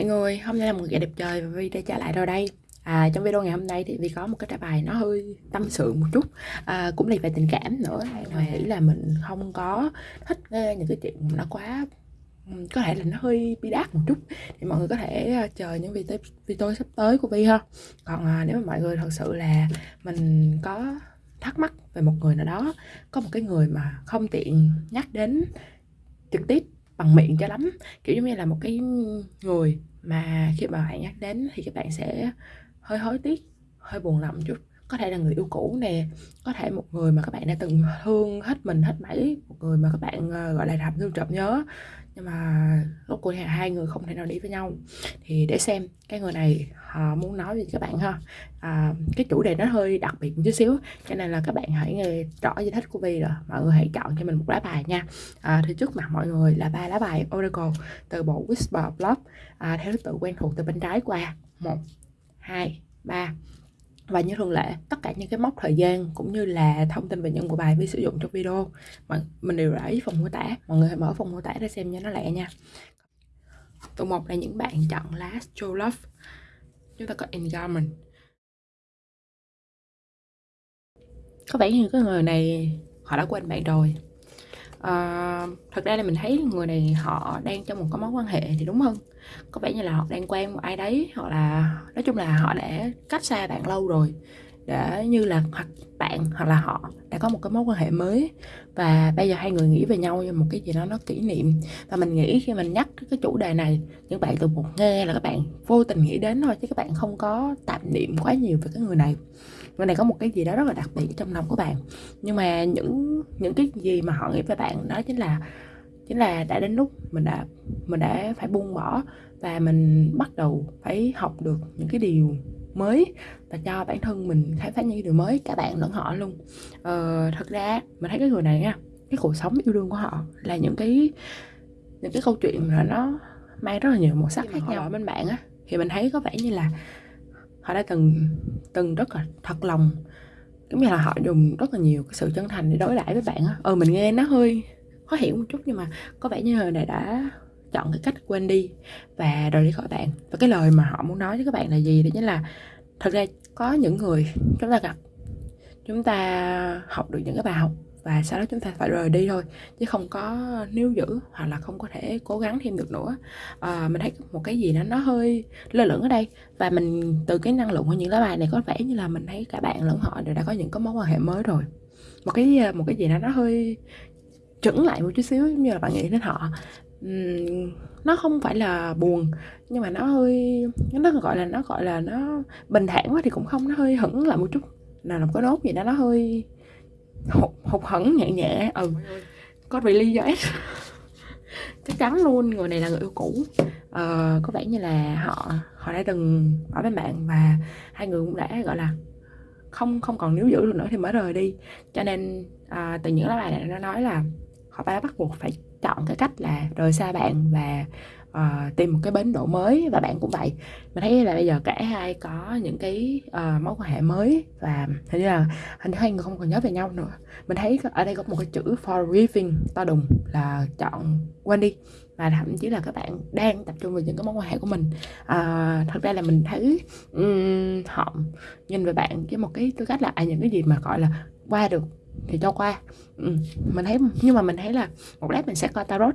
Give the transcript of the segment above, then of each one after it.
Mọi người, hôm nay là một ngày đẹp trời và Vi đã trở lại rồi đây. À, Trong video ngày hôm nay thì Vi có một cái trả bài nó hơi tâm sự một chút à, Cũng là về tình cảm nữa. Mà nghĩ là mình không có thích nghe những cái chuyện nó quá có thể là nó hơi bi đát một chút. Thì mọi người có thể à, chờ những video video sắp tới của Vi ha. Còn à, nếu mà mọi người thật sự là mình có thắc mắc về một người nào đó có một cái người mà không tiện nhắc đến trực tiếp bằng miệng cho lắm kiểu giống như là một cái người mà khi mà bạn nhắc đến thì các bạn sẽ hơi hối tiếc, hơi buồn lòng chút. Có thể là người yêu cũ nè, có thể một người mà các bạn đã từng thương hết mình hết mảy, một người mà các bạn ờ, gọi là, làm thương trộm nhớ nhưng mà lúc cuộc hai người không thể nào đi với nhau. Thì để xem cái người này họ muốn nói gì các bạn ha. À, cái chủ đề nó hơi đặc biệt một chút xíu cho nên là các bạn hãy nghe rõ giải thích của Vi rồi. Mọi người hãy chọn cho mình một lá bài nha. À, thì trước mặt mọi người là ba lá bài Oracle từ bộ Whisper Block à, theo thứ tự quen thuộc từ bên trái qua. Một hai ba và như thường lệ, tất cả những cái mốc thời gian cũng như là thông tin về những bộ bài vi sử dụng trong video, mà mình đều để ý phần mô tả. Mọi người hãy mở phần mô tả để xem cho nó lẹ nha. Tụ một là những bạn chọn last true love. Chúng ta có engagement có vẻ như cái người này họ đã quên bạn rồi uh, thật ra là mình thấy người này họ đang trong một cái mối quan hệ thì đúng hơn. Có vẻ như là họ đang quen một ai đấy hoặc là nói chung là họ đã cách xa bạn lâu rồi để như là hoặc bạn hoặc là họ đã có một cái mối quan hệ mới. Và bây giờ hai người nghĩ về nhau như một cái gì đó nó kỷ niệm. Và mình nghĩ khi mình nhắc cái chủ đề này, những bạn từ một nghe là các bạn vô tình nghĩ đến thôi, chứ các bạn không có tạm niệm quá nhiều về cái người này. Người này có một cái gì đó rất là đặc biệt trong lòng của bạn. Nhưng mà những những cái gì mà họ nghĩ về bạn đó chính là chính là đã đến lúc mình đã mình đã phải buông bỏ. Và mình bắt đầu phải học được những cái điều mới. Và cho bản thân mình khám phá những điều mới cả bạn lẫn họ luôn. Ờ, thật ra mình thấy cái người này nha cái cuộc sống yêu đương của họ là những cái những cái câu chuyện mà nó mang rất là nhiều màu sắc khác nhau bên bạn á. Thì mình thấy có vẻ như là họ đã từng từng rất là thật lòng giống như là họ dùng rất là nhiều cái sự chân thành để đối đãi với bạn á. Ừ mình nghe nó hơi khó hiểu một chút nhưng mà có vẻ như người này đã chọn cái cách quên đi và rời đi khỏi bạn. Và cái lời mà họ muốn nói với các bạn là gì? Đó chính là thật ra có những người chúng ta gặp chúng ta học được những cái bài học và sau đó chúng ta phải rời đi thôi chứ không có níu giữ hoặc là không có thể cố gắng thêm được nữa. À, mình thấy một cái gì đó nó hơi lơ lửng ở đây và mình từ cái năng lượng của những lá bài này có vẻ như là mình thấy cả bạn lẫn họ đều đã có những cái mối quan hệ mới rồi. Một cái một cái gì đó nó hơi chững lại một chút xíu giống như là bạn nghĩ đến họ nó không phải là buồn nhưng mà nó hơi nó gọi là nó gọi là nó bình thản quá thì cũng không nó hơi hững lại một chút. Nào là một cái nốt gì đó nó hơi hụt, hụt hẫng nhẹ nhẹ. Ừ có really do chắc chắn luôn người này là người yêu cũ. Ờ, có vẻ như là họ họ đã từng ở bên bạn và hai người cũng đã gọi là không không còn níu giữ được nữa thì mới rời đi. Cho nên à, từ những lá bài này nó nói là họ đã bắt buộc phải chọn cái cách là rời xa bạn và uh, tìm một cái bến đỗ mới và bạn cũng vậy. Mình thấy là bây giờ cả hai có những cái uh, mối quan hệ mới và hình như là hình như hai người không còn nhớ về nhau nữa. Mình thấy ở đây có một cái chữ forgiving to đùng là chọn quên đi. Và thậm chí là các bạn đang tập trung vào những cái mối quan hệ của mình. À, thật ra là mình thấy um, họ nhìn về bạn với một cái tư cách là à, những cái gì mà gọi là qua được thì cho qua. Ừ. mình thấy nhưng mà mình thấy là một lát mình sẽ coi tarot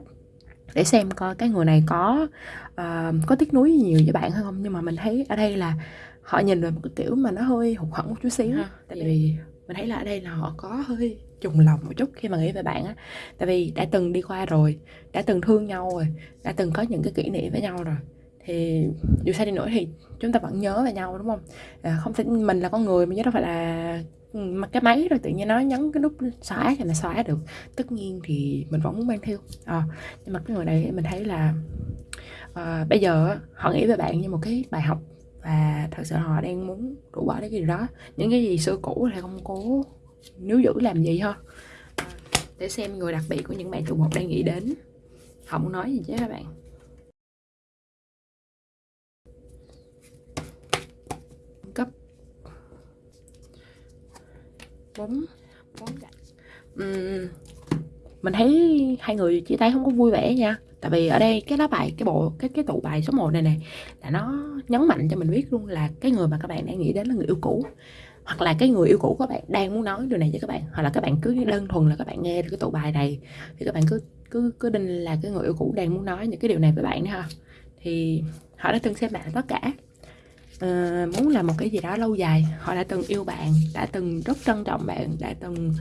để xem coi cái người này có uh, có tiếc nuối nhiều với bạn hay không. Nhưng mà mình thấy ở đây là họ nhìn về một cái kiểu mà nó hơi hụt hẫng một chút xíu. Ha. tại vì mình thấy là ở đây là họ có hơi trùng lòng một chút khi mà nghĩ về bạn á. Tại vì đã từng đi qua rồi đã từng thương nhau rồi đã từng có những cái kỷ niệm với nhau rồi. Thì dù sao đi nữa thì chúng ta vẫn nhớ về nhau đúng không? À, không thể mình là con người mà chứ đâu phải là mặc cái máy rồi tự nhiên nó nhấn cái nút xóa thì là xóa được. Tất nhiên thì mình vẫn muốn mang theo. À, nhưng mà cái người này mình thấy là à, bây giờ họ nghĩ về bạn như một cái bài học và thật sự họ đang muốn rũ bỏ cái gì đó. Những cái gì xưa cũ thì không cố nếu giữ làm gì thôi. Ờ, để xem người đặc biệt của những bạn trụ một đang nghĩ đến. Họ muốn nói gì chứ các bạn cấp bốn bốn uhm, mình thấy hai người chia tay không có vui vẻ nha. Tại vì ở đây cái lá bài cái bộ cái cái tụ bài số 1 này này là nó nhấn mạnh cho mình biết luôn là cái người mà các bạn đang nghĩ đến là người yêu cũ. Hoặc là cái người yêu cũ các bạn đang muốn nói điều này với các bạn. Hoặc là các bạn cứ đơn thuần là các bạn nghe được cái tụ bài này thì các bạn cứ cứ cứ định là cái người yêu cũ đang muốn nói những cái điều này với bạn nữa ha. Thì họ đã từng xem bạn tất cả uh, muốn làm một cái gì đó lâu dài. Họ đã từng yêu bạn đã từng rất trân trọng bạn đã từng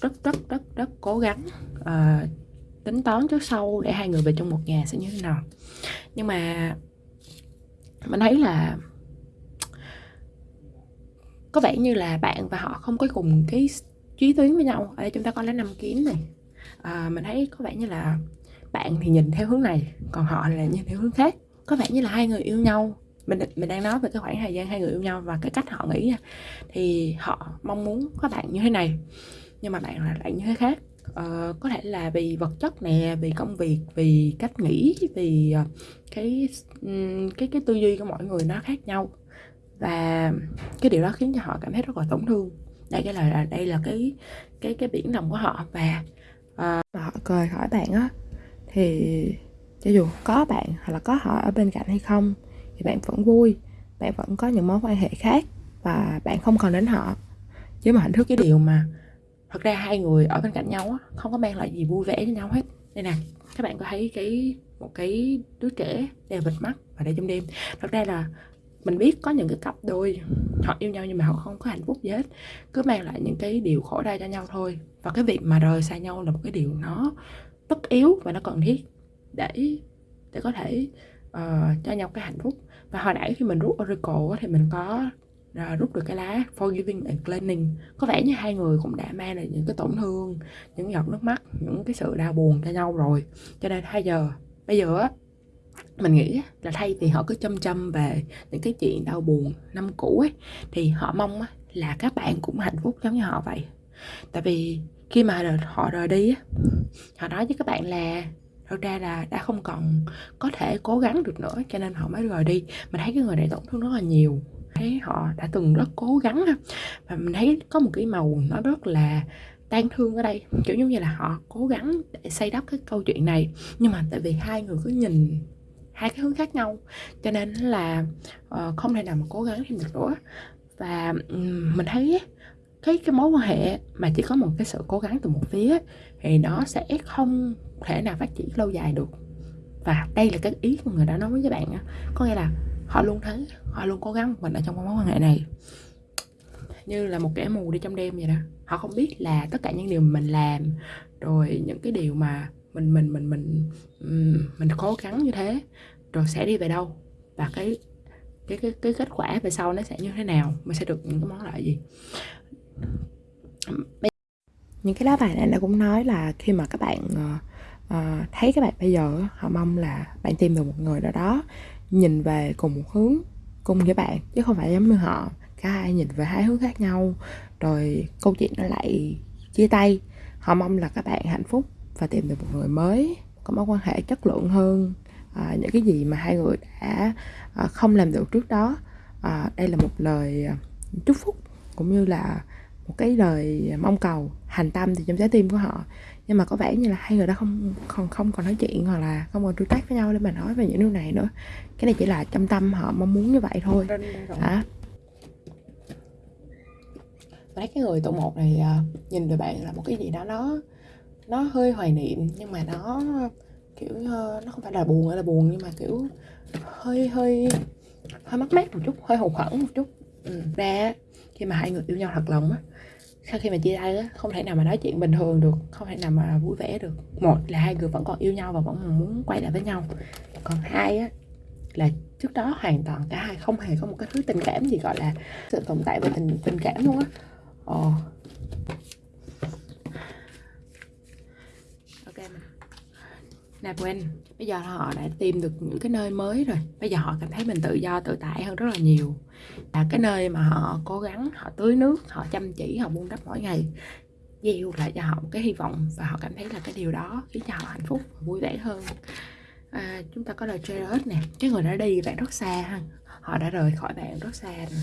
rất rất rất rất cố gắng uh, tính toán trước sau để hai người về trong một nhà sẽ như thế nào. Nhưng mà mình thấy là có vẻ như là bạn và họ không có cùng cái chí tuyến với nhau. Ở đây chúng ta có lá năm kiếm này. À, mình thấy có vẻ như là bạn thì nhìn theo hướng này còn họ là nhìn theo hướng khác. Có vẻ như là hai người yêu nhau mình mình đang nói về cái khoảng thời gian hai người yêu nhau và cái cách họ nghĩ nha. Thì họ mong muốn có bạn như thế này nhưng mà bạn là lại như thế khác. Uh, có thể là vì vật chất nè vì công việc vì cách nghĩ vì uh, cái cái cái tư duy của mọi người nó khác nhau. Và cái điều đó khiến cho họ cảm thấy rất là tổn thương. Đây cái là đây là cái cái cái biển lòng của họ và uh, họ cười hỏi bạn á thì cho dù có bạn hoặc là có họ ở bên cạnh hay không thì bạn vẫn vui bạn vẫn có những mối quan hệ khác và bạn không còn đến họ. Chứ mà hạnh phúc cái điều mà thật ra hai người ở bên cạnh nhau á không có mang lại gì vui vẻ cho nhau hết. Đây nè các bạn có thấy cái một cái đứa trẻ đeo bịt mắt và đây trong đêm. Thật ra là mình biết có những cái cặp đôi họ yêu nhau nhưng mà họ không có hạnh phúc gì hết. Cứ mang lại những cái điều khổ đau cho nhau thôi. Và cái việc mà rời xa nhau là một cái điều nó tất yếu và nó cần thiết để để có thể uh, cho nhau cái hạnh phúc và hồi nãy khi mình rút oracle thì mình có à, rút được cái lá forgiving and cleaning có vẻ như hai người cũng đã mang lại những cái tổn thương, những giọt nước mắt, những cái sự đau buồn cho nhau rồi. Cho nên hai giờ, bây giờ á, mình nghĩ là thay vì họ cứ chăm chăm về những cái chuyện đau buồn năm cũ ấy, thì họ mong là các bạn cũng hạnh phúc giống như họ vậy. Tại vì khi mà họ rời đi á, họ nói với các bạn là thật ra là đã không còn có thể cố gắng được nữa cho nên họ mới rời đi. Mình thấy cái người này tổn thương rất là nhiều. Thấy họ đã từng rất cố gắng và mình thấy có một cái màu nó rất là tan thương ở đây. Kiểu như là họ cố gắng để xây đắp cái câu chuyện này. Nhưng mà tại vì hai người cứ nhìn hai cái hướng khác nhau cho nên là uh, không thể nào mà cố gắng thêm được nữa. Và um, mình thấy cái cái mối quan hệ mà chỉ có một cái sự cố gắng từ một phía thì nó sẽ không thể nào phát triển lâu dài được. Và đây là cái ý của người đã nói với bạn có nghĩa là họ luôn thấy, họ luôn cố gắng mình ở trong mối quan hệ này. Như là một kẻ mù đi trong đêm vậy đó. Họ không biết là tất cả những điều mình làm, rồi những cái điều mà mình mình mình mình mình cố gắng như thế, rồi sẽ đi về đâu? Và cái cái cái cái kết quả về sau nó sẽ như thế nào? Mình sẽ được những cái món lợi gì? Những cái lá bài này nó cũng nói là khi mà các bạn uh, uh, thấy các bạn bây giờ họ mong là bạn tìm được một người nào đó nhìn về cùng một hướng cùng với bạn chứ không phải giống như họ. Cả hai nhìn về hai hướng khác nhau. Rồi câu chuyện nó lại chia tay. Họ mong là các bạn hạnh phúc và tìm được một người mới có mối quan hệ chất lượng hơn. À, những cái gì mà hai người đã à, không làm được trước đó à, đây là một lời chúc phúc cũng như là một cái lời mong cầu hành tâm thì trong trái tim của họ. Nhưng mà có vẻ như là hai người đã không không không còn nói chuyện hoặc là không còn tương tác với nhau để mà nói về những điều này nữa. Cái này chỉ là trong tâm họ mong muốn như vậy thôi. Hả lấy cái người tụ một này uh, nhìn về bạn là một cái gì đó nó nó hơi hoài niệm nhưng mà nó kiểu uh, nó không phải là buồn là buồn nhưng mà kiểu hơi hơi hơi mất mát một chút hơi hụt hẫng một chút ừ. ra khi mà hai người yêu nhau thật lòng á, sau khi mà chia tay á, không thể nào mà nói chuyện bình thường được, không thể nào mà vui vẻ được một là hai người vẫn còn yêu nhau và vẫn muốn quay lại với nhau còn hai á, là trước đó hoàn toàn cả hai không hề có một cái thứ tình cảm gì, gọi là sự tồn tại về tình tình cảm luôn á ồ ok là quên bây giờ họ đã tìm được những cái nơi mới rồi. Bây giờ họ cảm thấy mình tự do tự tại hơn rất là nhiều. Là cái nơi mà họ cố gắng họ tưới nước họ chăm chỉ họ buông đắp mỗi ngày gieo lại cho họ một cái hy vọng và họ cảm thấy là cái điều đó khiến cho họ hạnh phúc và vui vẻ hơn. À, chúng ta có lời Jared nè. Cái người đã đi bạn rất xa ha. Họ đã rời khỏi bạn rất xa rồi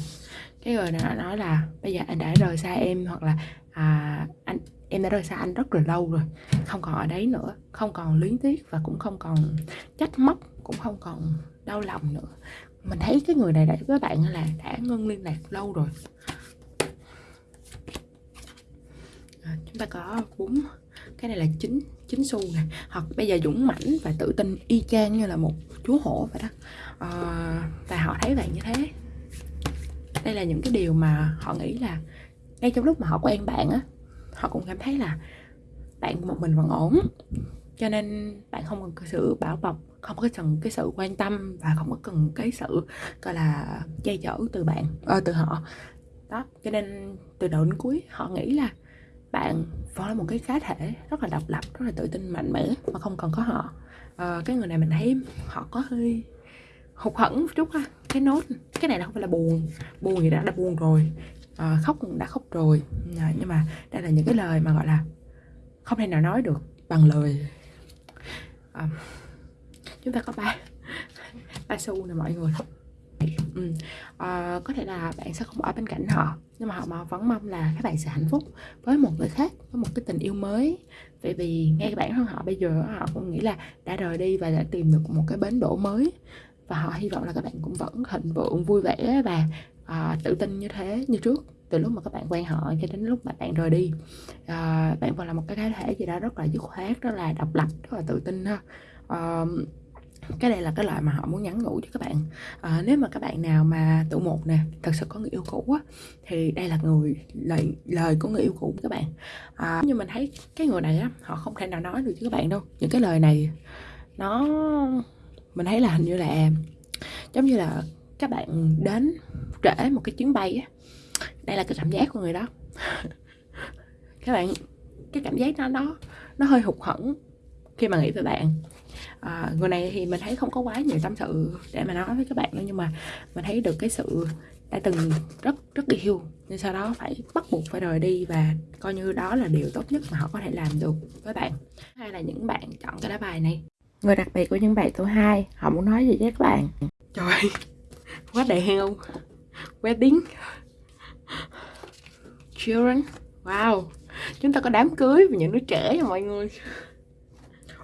cái người đã nói là bây giờ anh đã rời xa em hoặc là à, anh em đã rời xa anh rất là lâu rồi không còn ở đấy nữa không còn luyến tiếc và cũng không còn trách móc cũng không còn đau lòng nữa. Mình thấy cái người này đã với bạn là đã ngưng liên lạc lâu rồi. À, chúng ta có bốn cái này là chín chín xu này. hoặc bây giờ dũng mãnh và tự tin y chang như là một chúa hổ vậy đó. À, và họ thấy bạn như thế. Đây là những cái điều mà họ nghĩ là ngay trong lúc mà họ quen bạn á họ cũng cảm thấy là bạn một mình vẫn ổn. Cho nên bạn không cần cái sự bảo bọc không có cần cái sự quan tâm và không có cần cái sự gọi là che chở từ bạn ờ, từ họ. Đó cho nên từ đầu đến cuối họ nghĩ là bạn vẫn là một cái cá thể rất là độc lập rất là tự tin mạnh mẽ mà không cần có họ. À, cái người này mình thấy họ có hơi hụt hẫng một chút ha cái nốt cái này là không phải là buồn buồn gì đã đã buồn rồi à, khóc đã khóc rồi. À, nhưng mà đây là những cái lời mà gọi là không thể nào nói được bằng lời. À, chúng ta có ba ba xu nè mọi người. Ừ. à, có thể là bạn sẽ không ở bên cạnh họ nhưng mà họ mà vẫn mong là các bạn sẽ hạnh phúc với một người khác với một cái tình yêu mới. Vì vì ngay bản thân họ bây giờ họ cũng nghĩ là đã rời đi và đã tìm được một cái bến đỗ mới. Và họ hy vọng là các bạn cũng vẫn thịnh vượng vui vẻ và à, tự tin như thế như trước từ lúc mà các bạn quen họ cho đến lúc mà bạn rời đi. À, bạn còn là một cái cá thể gì đó rất là dứt khoát rất là độc lập rất là tự tin ha. À, cái này là cái loại mà họ muốn nhắn nhủ cho các bạn. À, nếu mà các bạn nào mà tụ một nè thật sự có người yêu cũ á thì đây là người lời lời của người yêu cũ các bạn. À, nhưng mình thấy cái người này á họ không thể nào nói được với các bạn đâu. Những cái lời này nó mình thấy là hình như là giống như là các bạn đến trễ một cái chuyến bay á đây là cái cảm giác của người đó. Các bạn cái cảm giác đó nó nó hơi hụt hẫng khi mà nghĩ về bạn. À, người này thì mình thấy không có quá nhiều tâm sự để mà nói với các bạn đâu nhưng mà mình thấy được cái sự đã từng rất rất yêu. Nhưng sau đó phải bắt buộc phải rời đi và coi như đó là điều tốt nhất mà họ có thể làm được với bạn. Hay là những bạn chọn cái lá bài này. Người đặc biệt của những bạn số 2 họ muốn nói gì với các bạn? Trời quá đẹp không? Wedding. Children. Wow. Chúng ta có đám cưới và những đứa trẻ nha mọi người.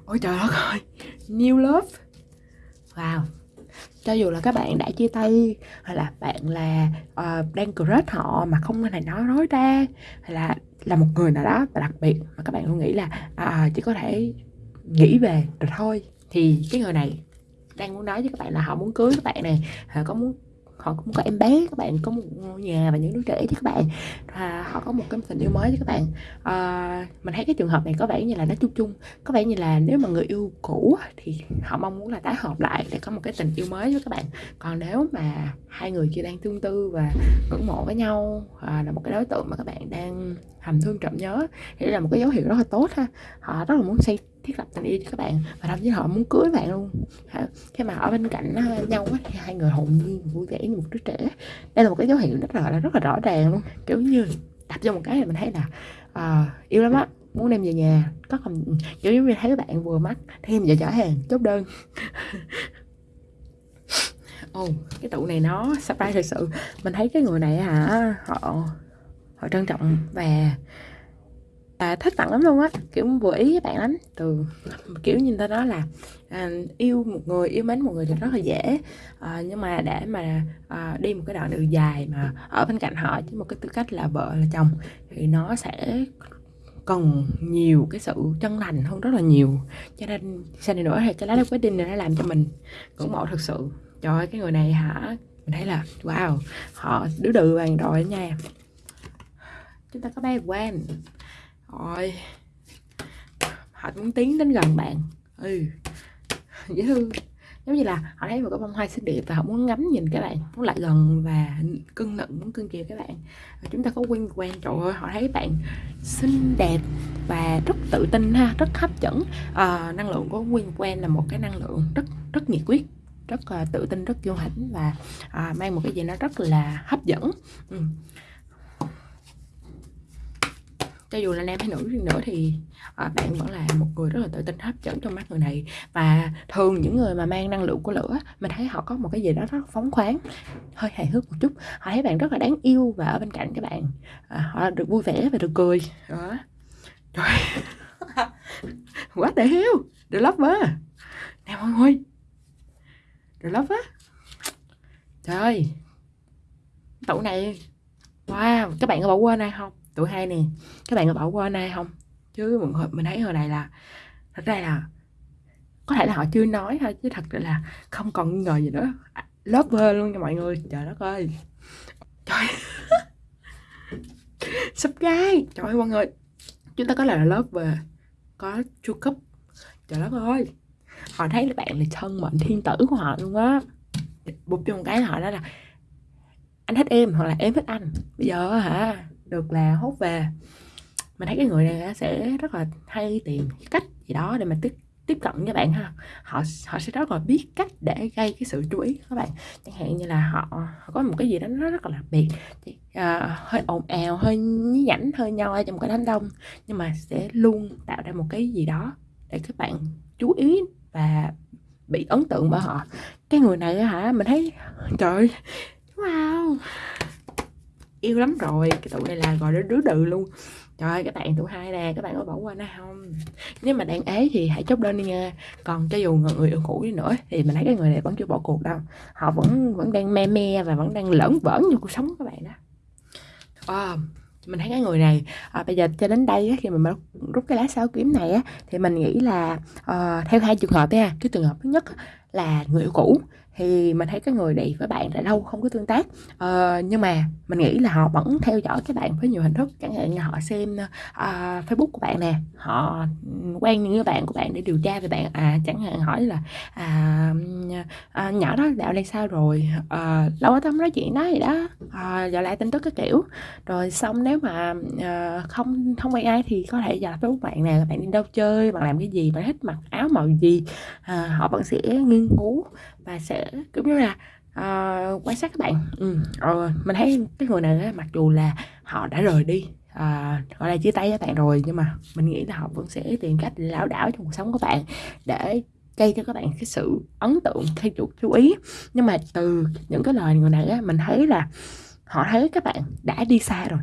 Ôi trời đất ơi. New love. Wow. Cho dù là các bạn đã chia tay hay là bạn là uh, đang crush họ mà không thể nói nói ra hay là là một người nào đó và đặc biệt mà các bạn luôn nghĩ là uh, chỉ có thể nghĩ về rồi thôi thì cái người này đang muốn nói với các bạn là họ muốn cưới các bạn này họ có muốn họ cũng có em bé các bạn có một ngôi nhà và những đứa trẻ với các bạn. Và họ có một cái tình yêu mới với các bạn. À, mình thấy cái trường hợp này có vẻ như là nó chung chung. Có vẻ như là nếu mà người yêu cũ thì họ mong muốn là tái hợp lại để có một cái tình yêu mới với các bạn. Còn nếu mà hai người kia đang tương tư và ngưỡng mộ với nhau à, là một cái đối tượng mà các bạn đang hầm thương trộm nhớ thì là một cái dấu hiệu rất là tốt ha. Họ rất là muốn xây thiết lập tình yêu cho các bạn. Và thậm chí họ muốn cưới bạn luôn. Khi mà ở bên cạnh ờ, nhau thì hai người hồn nhiên vui vẻ như một đứa trẻ. Đây là một cái dấu hiệu rất là rất là rõ ràng luôn. Kiểu như đập cho một cái là mình thấy là uh, yêu lắm á muốn đem về nhà. Có không kiểu như thấy các bạn vừa mắt thêm giờ trả hàng chốt đơn. Ồ oh, cái tụ này nó surprise thật sự. Mình thấy cái người này hả họ họ trân trọng và à, thích bạn lắm luôn á kiểu vừa ý với bạn lắm. Từ kiểu như ta nói là à, yêu một người yêu mến một người thì rất là dễ. À, nhưng mà để mà à, đi một cái đoạn đường dài mà ở bên cạnh họ với một cái tư cách là vợ là chồng thì nó sẽ cần nhiều cái sự chân thành hơn rất là nhiều. Cho nên sau này nữa thì cái lá quyết định này nó làm cho mình ngưỡng mộ thật sự. Trời ơi cái người này hả? Mình thấy là wow họ đứa đừ vàng rồi nha. Chúng ta có ba quen rồi. Họ muốn tiến đến gần bạn. Ừ. Dễ thương. Giống như là họ thấy một cái bông hoa xinh đẹp và họ muốn ngắm nhìn các bạn muốn lại gần và cưng nựng muốn cưng chiều các bạn. Và chúng ta có quen quen trời ơi họ thấy bạn xinh đẹp và rất tự tin ha rất hấp dẫn. À, năng lượng của quen quen là một cái năng lượng rất rất nhiệt quyết rất uh, tự tin rất vô hãnh và uh, mang một cái gì nó rất là hấp dẫn. Ừ cho dù là nam hay nữ nữa thì à, bạn vẫn là một người rất là tự tin hấp dẫn trong mắt người này. Và thường những người mà mang năng lượng của lửa mình thấy họ có một cái gì đó rất phóng khoáng hơi hài hước một chút. Họ thấy bạn rất là đáng yêu và ở bên cạnh các bạn à, họ được vui vẻ và được cười. Đó. Trời. Quá để hiếu The Lover nè mọi người. The á trời. Tủ này. Wow. Các bạn có bỏ quên ai không? Tuổi hai nè các bạn có bỏ qua nay không? Chứ mình, mình thấy hồi này là thật ra là có thể là họ chưa nói thôi chứ thật là không còn ngờ gì nữa. À, lover luôn cho mọi người. Trời đất ơi. Trời. Gái trời ơi mọi người. Chúng ta có là lover có chu cấp trời đất ơi. Họ thấy là bạn là thân mệnh thiên tử của họ luôn á. Bụp cho một cái họ đó là anh thích em hoặc là em thích anh. Bây giờ hả? Được là hút về. Mình thấy cái người này sẽ rất là hay tìm cách gì đó để mà tiếp tiếp cận với bạn ha. Họ họ sẽ rất là biết cách để gây cái sự chú ý các bạn. Chẳng hạn như là họ, họ có một cái gì đó nó rất là đặc biệt. À, hơi ồn ào hơi nhí nhảnh hơi nhoi trong cái đám đông. Nhưng mà sẽ luôn tạo ra một cái gì đó để các bạn chú ý và bị ấn tượng bởi họ. Cái người này hả mình thấy trời ơi wow yêu lắm rồi. Cái tụi này là gọi là đứa đừ luôn. Trời ơi các bạn tụi hai nè các bạn có bỏ qua nó không? Nếu mà đang ế thì hãy chốt đơn đi nha. Còn cho dù người yêu cũ đi nữa thì mình thấy cái người này vẫn chưa bỏ cuộc đâu. Họ vẫn vẫn đang me me và vẫn đang lẫn vởn như cuộc sống các bạn đó. À, mình thấy cái người này à, bây giờ cho đến đây á, khi mà mình rút cái lá sao kiếm này á, thì mình nghĩ là à, theo hai trường hợp nha. Cái trường hợp thứ nhất là người yêu cũ. Thì mình thấy cái người này với bạn đã lâu không có tương tác. Uh, nhưng mà mình nghĩ là họ vẫn theo dõi các bạn với nhiều hình thức. Chẳng hạn như họ xem uh, facebook của bạn nè họ quen những người bạn của bạn để điều tra về bạn. À chẳng hạn hỏi là à, à nhỏ đó dạo này sao rồi? À, lâu ở tâm nói chuyện đó gì đó. À, giờ lại tin tức cái kiểu. Rồi xong nếu mà à, không không quen ai thì có thể giờ facebook bạn nè bạn đi đâu chơi bạn làm cái gì bạn thích mặc áo màu gì. À, họ vẫn sẽ nghiên cứu và sẽ cũng như là uh, quan sát các bạn ừ. uh, mình thấy cái người này mặc dù là họ đã rời đi à, gọi là chia tay với bạn rồi nhưng mà mình nghĩ là họ vẫn sẽ tìm cách để lão đảo trong cuộc sống của bạn để gây cho các bạn cái sự ấn tượng thay chuột chú ý nhưng mà từ những cái lời người này á, mình thấy là họ thấy các bạn đã đi xa rồi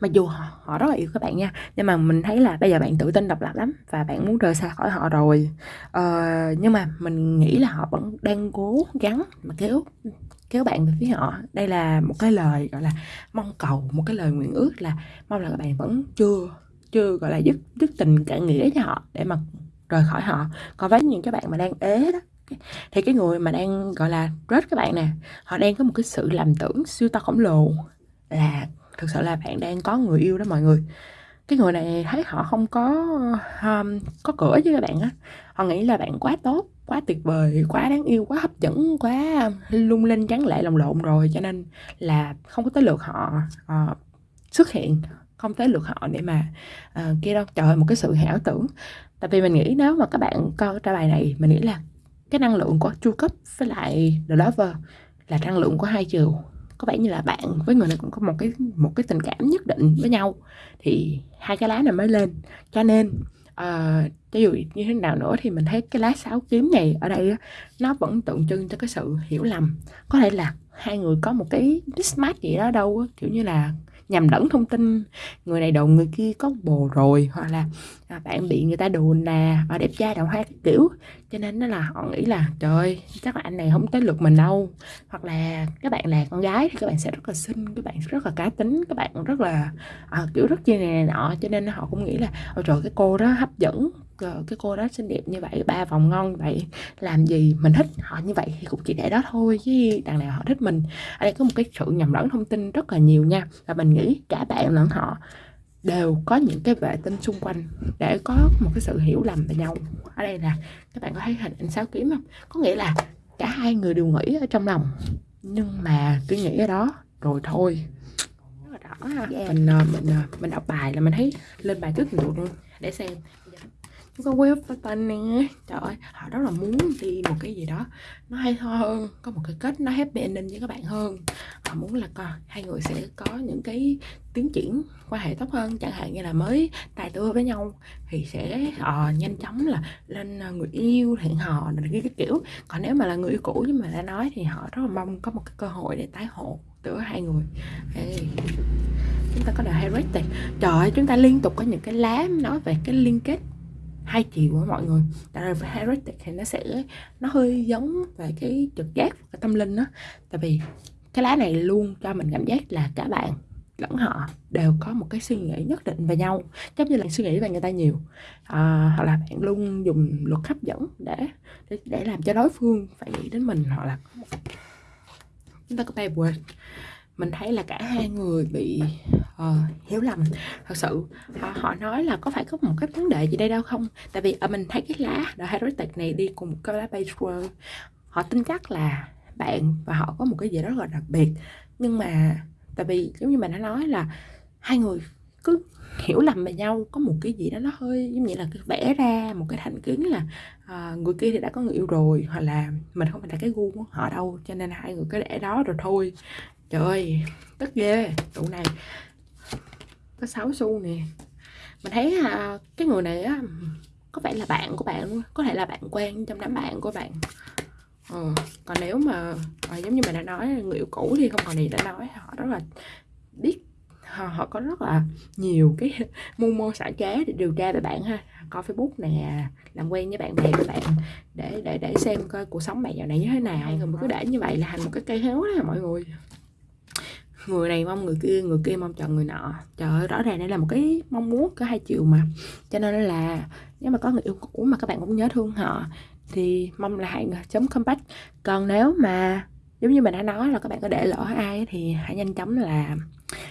mặc dù họ, họ rất là yêu các bạn nha nhưng mà mình thấy là bây giờ bạn tự tin độc lập lắm và bạn muốn rời xa khỏi họ rồi. Ờ, nhưng mà mình nghĩ là họ vẫn đang cố gắng mà kéo kéo bạn về phía họ. Đây là một cái lời gọi là mong cầu một cái lời nguyện ước là mong là các bạn vẫn chưa chưa gọi là dứt dứt tình cả nghĩa cho họ để mà rời khỏi họ. Còn với những các bạn mà đang ế đó thì cái người mà đang gọi là rớt các bạn nè họ đang có một cái sự làm tưởng siêu to khổng lồ là thực sự là bạn đang có người yêu đó mọi người. Cái người này thấy họ không có um, có cửa với các bạn á. Họ nghĩ là bạn quá tốt quá tuyệt vời quá đáng yêu quá hấp dẫn quá lung linh trắng lệ lồng lộn rồi cho nên là không có tới lượt họ uh, xuất hiện. Không tới lượt họ để mà uh, kia đâu trời một cái sự hảo tưởng. Tại vì mình nghĩ nếu mà các bạn coi cái bài này mình nghĩ là cái năng lượng của chu cấp với lại the lover là năng lượng của hai chiều có vẻ như là bạn với người này cũng có một cái một cái tình cảm nhất định với nhau. Thì hai cái lá này mới lên. Cho nên uh, cho dù như thế nào nữa thì mình thấy cái lá sáu kiếm này ở đây nó vẫn tượng trưng cho cái sự hiểu lầm. Có thể là hai người có một cái mismatch gì đó đâu kiểu như là nhầm lẫn thông tin. Người này đồn người kia có bồ rồi hoặc là à, bạn bị người ta đồn là và đẹp trai đào hoa cái kiểu. Cho nên nó là họ nghĩ là trời chắc là anh này không tới lượt mình đâu. Hoặc là các bạn là con gái thì các bạn sẽ rất là xinh các bạn rất là cá tính các bạn rất là à, kiểu rất chi này, này nọ. Cho nên họ cũng nghĩ là ôi trời cái cô đó hấp dẫn cái cô đó xinh đẹp như vậy ba vòng ngon vậy làm gì mình thích họ như vậy thì cũng chỉ để đó thôi chứ đằng nào họ thích mình. Ở đây có một cái sự nhầm lẫn thông tin rất là nhiều nha và mình nghĩ cả bạn lẫn họ đều có những cái vệ tinh xung quanh để có một cái sự hiểu lầm về nhau. Ở đây là các bạn có thấy hình ảnh sáu kiếm không? Có nghĩa là cả hai người đều nghĩ ở trong lòng nhưng mà cứ nghĩ ở đó rồi thôi. Rất là rõ ha. Yeah. mình ờ, mình ờ, mình đọc bài là mình thấy lên bài trước nhiều luôn. Để xem có web Patan nè. Trời ơi họ rất là muốn đi một cái gì đó nó hay ho hơn có một cái kết nó happy ending với các bạn hơn. Họ muốn là coi hai người sẽ có những cái tiến triển quan hệ tốt hơn chẳng hạn như là mới tài tưa với nhau thì sẽ uh, nhanh chóng là lên ờ, người yêu hẹn hò này cái, cái kiểu. Còn nếu mà là người yêu cũ nhưng mà đã nói thì họ rất là mong có một cái cơ hội để tái hộ giữa hai người. Hey. chúng ta có The này trời ơi chúng ta liên tục có những cái lá nói về cái liên kết hai chiều của mọi người. Tại vì heretic thì nó sẽ nó hơi giống về cái trực giác và tâm linh đó tại vì cái lá này luôn cho mình cảm giác là cả bạn lẫn họ đều có một cái suy nghĩ nhất định về nhau giống như là suy nghĩ về người ta nhiều. À, hoặc là bạn luôn dùng luật hấp dẫn để để, để làm cho đối phương phải nghĩ đến mình hoặc là chúng ta có tay quên mình thấy là cả hai người bị uh, hiểu lầm. Thật sự họ, họ nói là có phải có một cái vấn đề gì đây đâu không? Tại vì uh, mình thấy cái lá The Heretic này đi cùng một cái lá Page World họ tin chắc là bạn và họ có một cái gì đó rất là đặc biệt. Nhưng mà tại vì giống như mình đã nói là hai người cứ hiểu lầm về nhau có một cái gì đó nó hơi giống như là vẽ ra một cái thành kiến là à, người kia thì đã có người yêu rồi hoặc là mình không phải là cái gu của họ đâu cho nên hai người cứ để đó rồi thôi trời ơi tức ghê. Tụ này có 6 xu nè. Mình thấy à, cái người này á có vẻ là bạn của bạn luôn có thể là bạn quen trong đám bạn của bạn. Ừ. còn nếu mà à, giống như mình đã nói người yêu cũ thì không còn gì để nói. Họ rất là biết họ, họ có rất là nhiều cái mưu mô xả trá để điều tra về bạn ha. Coi facebook nè làm quen với bạn bè của bạn để để để xem coi cuộc sống bạn dạo này như thế nào. Rồi mà cứ để như vậy là thành một cái cây héo đó mọi người người này mong người kia người kia mong chọn người nọ. Trời ơi, rõ ràng đây là một cái mong muốn có hai chiều mà. Cho nên là nếu mà có người yêu cũ mà các bạn cũng nhớ thương họ, thì mong là hãy chấm comeback còn nếu mà giống như mình đã nói là các bạn có để lỡ ai thì hãy nhanh chóng là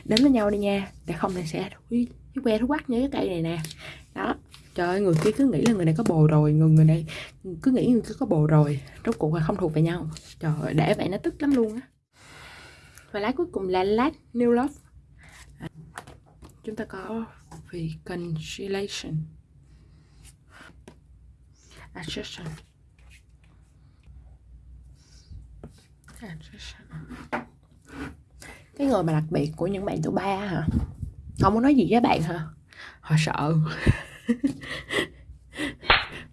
đến với nhau đi nha, để không thì sẽ thúi cái que thú quắc như cái cây này nè. Đó. Trời ơi, người kia cứ nghĩ là người này có bồ rồi, người người này cứ nghĩ người kia có bồ rồi, rốt cuộc là không thuộc về nhau. Trời ơi, để vậy nó tức lắm luôn á và lá cuối cùng là last new love. À, chúng ta có reconciliation adjustment cái người mà đặc biệt của những bạn tuổi ba hả? Không muốn nói gì với bạn hả? Họ sợ.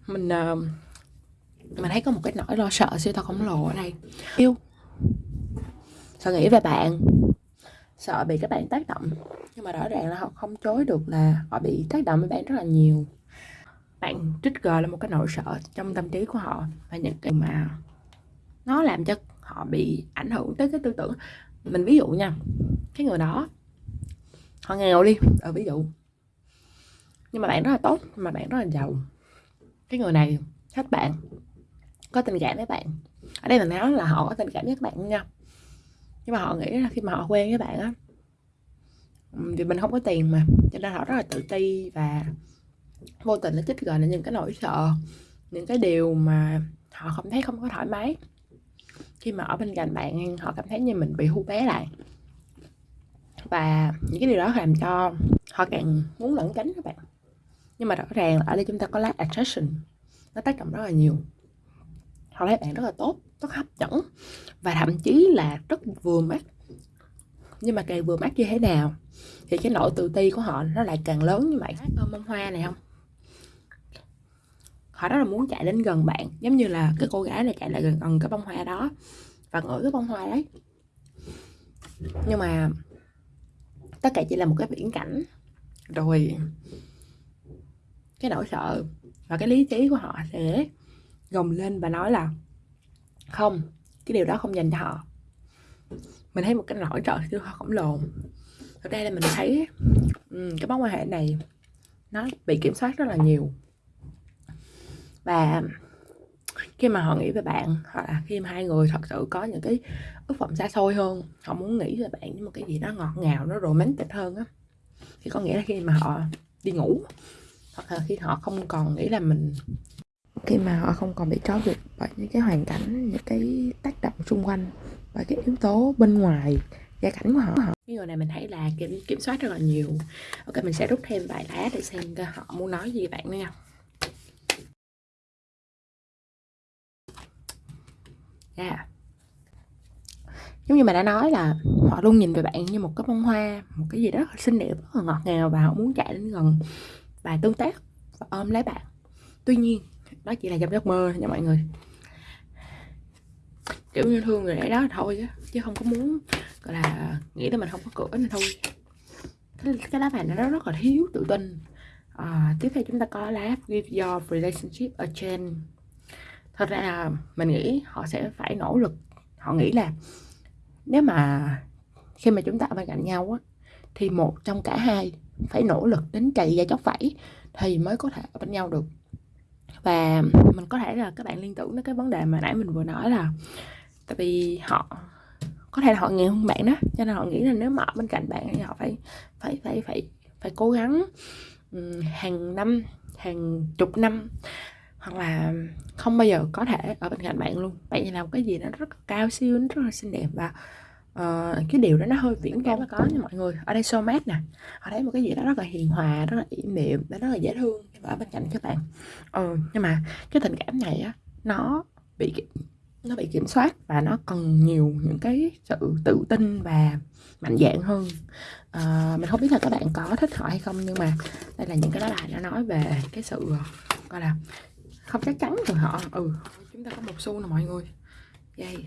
Mình uh, mình thấy có một cái nỗi lo sợ siêu to khổng lồ ở đây. Yêu sợ nghĩ về bạn? Sợ bị các bạn tác động. Nhưng mà rõ ràng là họ không chối được là họ bị tác động với bạn rất là nhiều. Bạn trigger là một cái nỗi sợ trong tâm trí của họ và những cái mà nó làm cho họ bị ảnh hưởng tới cái tư tưởng. Mình ví dụ nha, cái người đó, họ nghèo đi ở ví dụ. Nhưng mà bạn rất là tốt mà bạn rất là giàu. Cái người này thích bạn, có tình cảm với bạn. Ở đây mình nói là họ có tình cảm với các bạn nha nhưng mà họ nghĩ là khi mà họ quen với bạn á vì mình không có tiền mà, cho nên họ rất là tự ti và vô tình nó chích gọi là những cái nỗi sợ, những cái điều mà họ không thấy không có thoải mái. Khi mà ở bên cạnh bạn, họ cảm thấy như mình bị hú bé lại. Và những cái điều đó làm cho họ càng muốn lẩn tránh các bạn. Nhưng mà rõ ràng là ở đây chúng ta có lá attraction, nó tác động rất là nhiều. Họ thấy bạn rất là tốt rất hấp dẫn và thậm chí là rất vừa mắt nhưng mà càng vừa mắt như thế nào thì cái nỗi tự ti của họ nó lại càng lớn như vậy. Ôm bông hoa này không? Họ rất là muốn chạy đến gần bạn giống như là cái cô gái này chạy lại gần gần cái bông hoa đó và ngửi cái bông hoa đấy. Nhưng mà tất cả chỉ là một cái viễn cảnh. Rồi cái nỗi sợ và cái lý trí của họ sẽ gồng lên và nói là không cái điều đó không dành cho họ. Mình thấy một cái nỗi kia họ khổng lồ ở đây là mình thấy um, cái mối quan hệ này nó bị kiểm soát rất là nhiều. Và khi mà họ nghĩ về bạn hoặc là khi mà hai người thật sự có những cái ước vọng xa xôi hơn họ muốn nghĩ về bạn với một cái gì đó ngọt ngào nó romantic hơn á thì có nghĩa là khi mà họ đi ngủ hoặc là khi họ không còn nghĩ là mình khi mà họ không còn bị trói buộc bởi những cái hoàn cảnh những cái tác động xung quanh và cái yếu tố bên ngoài gia cảnh của họ. Cái người này mình thấy là kiểm, kiểm soát rất là nhiều. Ok mình sẽ rút thêm vài lá để xem họ muốn nói gì bạn nữa nha. Yeah. Giống như mà đã nói là họ luôn nhìn về bạn như một cái bông hoa một cái gì đó xinh đẹp rất là ngọt ngào và họ muốn chạy đến gần và tương tác và ôm lấy bạn. Tuy nhiên đó chỉ là trong giấc mơ nha mọi người. Kiểu như thương người ấy đó thôi chứ không có muốn gọi là nghĩ tới mình không có cửa nên thôi. Cái, cái lá bài này nó rất là thiếu tự tin. À, tiếp theo chúng ta có lá give your relationship a chance. Thật ra là mình nghĩ họ sẽ phải nỗ lực. Họ nghĩ là nếu mà khi mà chúng ta ở bên cạnh nhau á thì một trong cả hai phải nỗ lực đến chạy ra chóc vẫy thì mới có thể ở bên nhau được và mình có thể là các bạn liên tưởng đến cái vấn đề mà nãy mình vừa nói là tại vì họ, có thể là họ nghèo hơn bạn đó, cho nên họ nghĩ là nếu mà ở bên cạnh bạn thì họ phải phải phải phải phải cố gắng hàng năm, hàng chục năm hoặc là không bao giờ có thể ở bên cạnh bạn luôn. Bạn làm cái gì nó rất cao siêu nó rất là xinh đẹp và uh, cái điều đó nó hơi viễn vông. có nha mọi người. Ở đây soulmate nè. Ở đây một cái gì đó rất là hiền hòa rất là yểm đệm rất là dễ thương ở bên cạnh các bạn. Ừ, nhưng mà cái tình cảm này á nó bị nó bị kiểm soát và nó cần nhiều những cái sự tự tin và mạnh dạn hơn. À, mình không biết là các bạn có thích họ hay không nhưng mà đây là những cái lá bài nó nói về cái sự gọi là không chắc chắn từ họ. Ừ chúng ta có một xu nè mọi người. Đây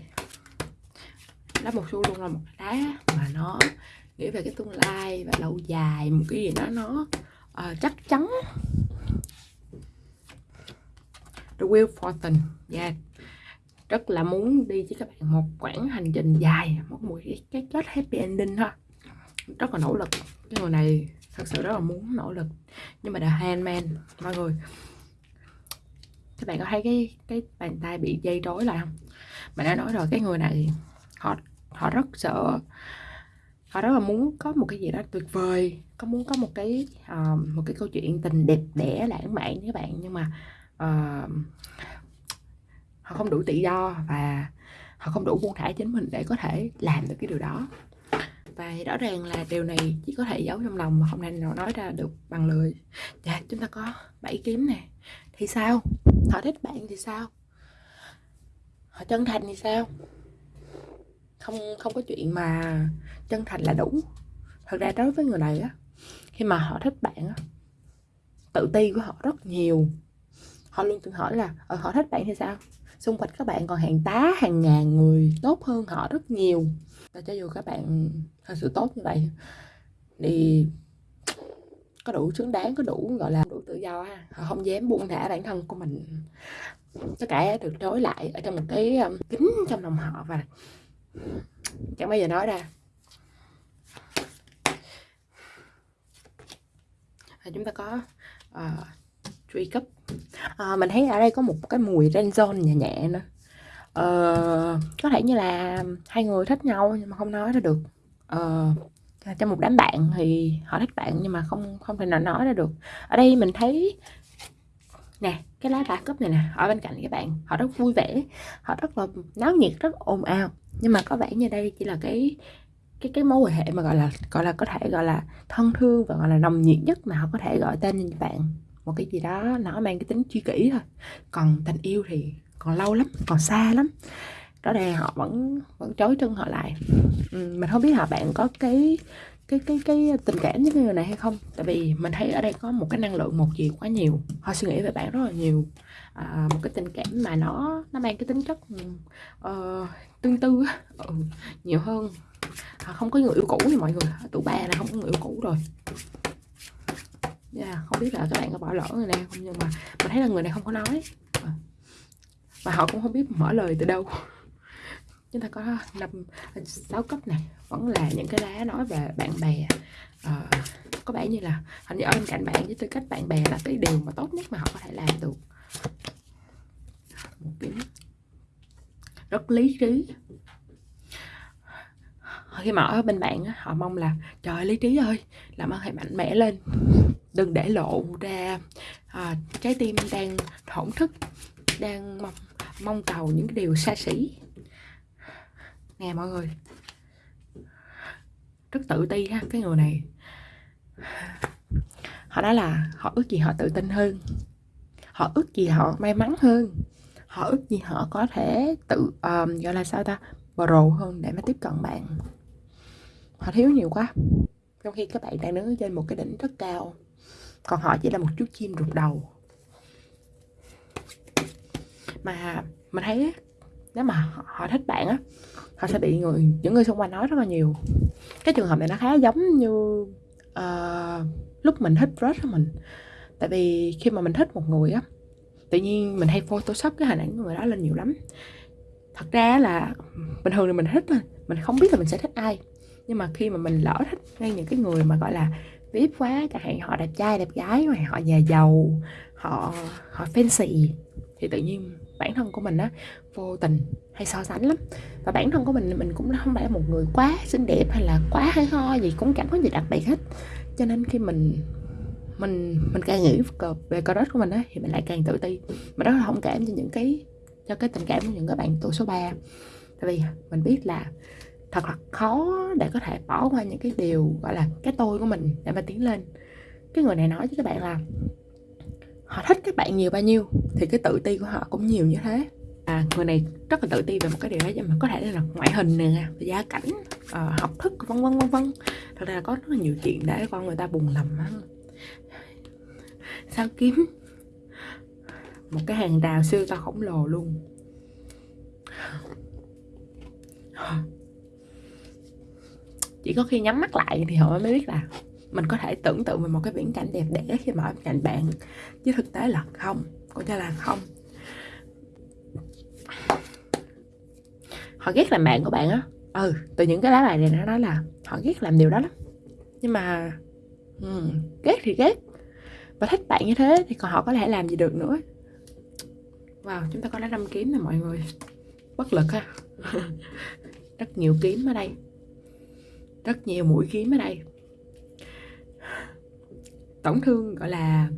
lá một xu luôn là một lá mà nó nghĩ về cái tương lai và lâu dài một cái gì đó nó uh, chắc chắn. The wheel fortune yeah. Rất là muốn đi với các bạn một quãng hành trình dài một một cái, cái kết happy ending thôi. Rất là nỗ lực. Cái người này thật sự rất là muốn nỗ lực. Nhưng mà the handman mọi người các bạn có thấy cái cái bàn tay bị dây rối lại không? Mà đã nói rồi cái người này họ họ rất sợ. Họ rất là muốn có một cái gì đó tuyệt vời có muốn có một cái uh, một cái câu chuyện tình đẹp đẽ lãng mạn với bạn. Nhưng mà uh, họ không đủ tự do và họ không đủ buông thả chính mình để có thể làm được cái điều đó. Và rõ ràng là điều này chỉ có thể giấu trong lòng mà không thể nào nói ra được bằng lời. Dạ chúng ta có bảy kiếm nè. Thì sao? Họ thích bạn thì sao? Họ chân thành thì sao? Không không có chuyện mà chân thành là đủ. Thật ra đối với người này á khi mà họ thích bạn á tự ti của họ rất nhiều. Họ luôn tự hỏi là ờ, họ thích bạn thì sao? Xung quanh các bạn còn hàng tá hàng ngàn người tốt hơn họ rất nhiều. Và cho dù các bạn thật sự tốt như vậy thì có đủ xứng đáng có đủ gọi là đủ tự do ha họ không dám buông thả bản thân của mình. Tất cả được trói lại ở trong một cái kính trong lòng họ và chẳng bao giờ nói ra. À, chúng ta có à, truy cấp à, mình thấy ở đây có một cái mùi renzon nhẹ nhẹ nữa. À, có thể như là hai người thích nhau nhưng mà không nói ra được. À, trong một đám bạn thì họ thích bạn nhưng mà không không thể nào nói ra được. Ở đây mình thấy nè cái lá ba cấp này nè ở bên cạnh các bạn họ rất vui vẻ họ rất là náo nhiệt rất ồn ào. Nhưng mà có vẻ như đây chỉ là cái cái cái mối quan hệ mà gọi là gọi là có thể gọi là thân thương và gọi là nồng nhiệt nhất mà họ có thể gọi tên như bạn. Một cái gì đó nó mang cái tính chi kỷ thôi. Còn tình yêu thì còn lâu lắm còn xa lắm. Đó đây họ vẫn vẫn chối chân họ lại. Ừ, mình không biết là bạn có cái cái cái cái tình cảm với người này hay không? Tại vì mình thấy ở đây có một cái năng lượng một chiều quá nhiều. Họ suy nghĩ về bạn rất là nhiều. À, một cái tình cảm mà nó nó mang cái tính chất uh, tương tư ừ, nhiều hơn. À, không có người yêu cũ thì mọi người tụi ba là không có người yêu cũ rồi. Yeah, không biết là các bạn có bỏ lỡ người này không? Nhưng mà mình thấy là người này không có nói. Ờ, Và họ cũng không biết mở lời từ đâu chúng ta có năm à, sáu cấp này vẫn là những cái lá nói về bạn bè. À, có vẻ như là hình như ở bên cạnh bạn với tư cách bạn bè là cái điều mà tốt nhất mà họ có thể làm được. Một cái rất lý trí. Khi mà ở bên bạn họ mong là trời lý trí ơi làm ơn hãy mạnh mẽ lên. Đừng để lộ ra à, trái tim đang thổn thức đang mong mong cầu những cái điều xa xỉ nè mọi người. Rất tự ti ha cái người này. Họ nói là họ ước gì họ tự tin hơn. Họ ước gì họ may mắn hơn. Họ ước gì họ có thể tự um, gọi là sao ta pro hơn để mà tiếp cận bạn. Họ thiếu nhiều quá. Trong khi các bạn đang đứng trên một cái đỉnh rất cao còn họ chỉ là một chú chim rụt đầu. Mà mình thấy nếu mà họ thích bạn á họ sẽ bị người những người xung quanh nói rất là nhiều. Cái trường hợp này nó khá giống như uh, lúc mình thích crush mình. Tại vì khi mà mình thích một người á tự nhiên mình hay photoshop cái hình ảnh của người đó lên nhiều lắm. Thật ra là bình thường thì mình thích thôi mình không biết là mình sẽ thích ai. Nhưng mà khi mà mình lỡ thích ngay những cái người mà gọi là vip quá chẳng hạn họ đẹp trai đẹp gái mà họ già giàu họ họ fancy thì tự nhiên bản thân của mình á vô tình hay so sánh lắm. Và bản thân của mình mình cũng không phải là một người quá xinh đẹp hay là quá hay ho gì, cũng chẳng có gì đặc biệt hết. Cho nên khi mình mình mình càng nghĩ về crush của mình á, thì mình lại càng tự ti. Mà rất là thông cảm cho những cái, cho cái tình cảm của những các bạn tuổi số 3 tại vì mình biết là thật là khó để có thể bỏ qua những cái điều, gọi là, cái tôi của mình để mà tiến lên. Cái người này nói với các bạn là họ thích các bạn nhiều bao nhiêu thì cái tự ti của họ cũng nhiều như thế à, người này rất là tự ti về một cái điều đó nhưng mà có thể là ngoại hình nè gia cảnh à, học thức vân vân vân vân. Thật ra là có rất là nhiều chuyện để con người ta buồn lầm á, sao kiếm một cái hàng rào siêu to khổng lồ luôn? Chỉ có khi nhắm mắt lại thì họ mới biết là mình có thể tưởng tượng về một cái viễn cảnh đẹp đẽ khi mà ở cạnh bạn. Chứ thực tế là không có cho là không. Họ ghét làm bạn của bạn á. Ừ từ những cái lá bài này nó nói là họ ghét làm điều đó lắm. Nhưng mà ừ, ghét thì ghét. Và thích bạn như thế thì còn họ có thể làm gì được nữa. Wow chúng ta có lá năm kiếm nè mọi người. Bất lực ha. Rất nhiều kiếm ở đây. Rất nhiều mũi kiếm ở đây. Tổn thương gọi là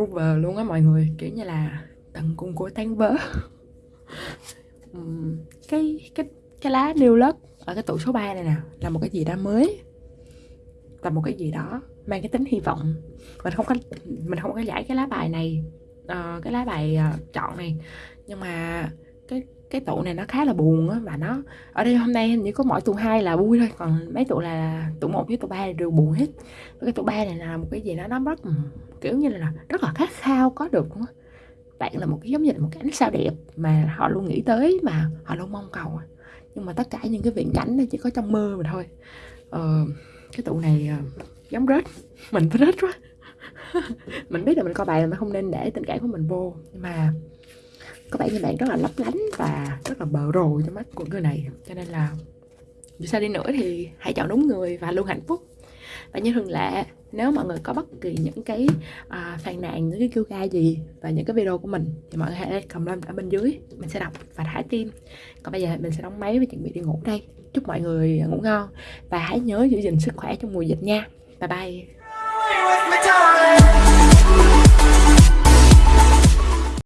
over luôn á mọi người. Kiểu như là tận cùng của tan vỡ cái cái cái lá new look ở cái tủ số 3 này nè là một cái gì đó mới. Là một cái gì đó mang cái tính hy vọng. Mình không có mình không có giải cái lá bài này uh, cái lá bài uh, chọn này. Nhưng mà cái cái tụ này nó khá là buồn á và nó ở đây hôm nay hình như có mỗi tụ hai là vui thôi còn mấy tụ là tụ một với tụ ba đều buồn hết. Cái tụ ba này là một cái gì đó nó rất kiểu như là rất là khát khao có được luôn á bạn là một cái giống như là một cái ánh sao đẹp mà họ luôn nghĩ tới mà họ luôn mong cầu à. nhưng mà tất cả những cái viễn cảnh nó chỉ có trong mơ mà thôi. Ờ, cái tụ này uh, giống rết. Mình phải rết quá. Mình biết là mình coi bài là mình không nên để tình cảm của mình vô. Nhưng mà có vẻ như bạn rất là lấp lánh và rất là bờ rồ trong mắt của người này. Cho nên là dù sao đi nữa thì hãy chọn đúng người và luôn hạnh phúc và như thường lệ nếu mọi người có bất kỳ những cái à, phàn nàn những cái kêu ca gì và những cái video của mình thì mọi người hãy comment ở bên dưới. Mình sẽ đọc và thả tim. Còn bây giờ mình sẽ đóng máy và chuẩn bị đi ngủ đây. Chúc mọi người ngủ ngon và hãy nhớ giữ gìn sức khỏe trong mùa dịch nha. Bye bye.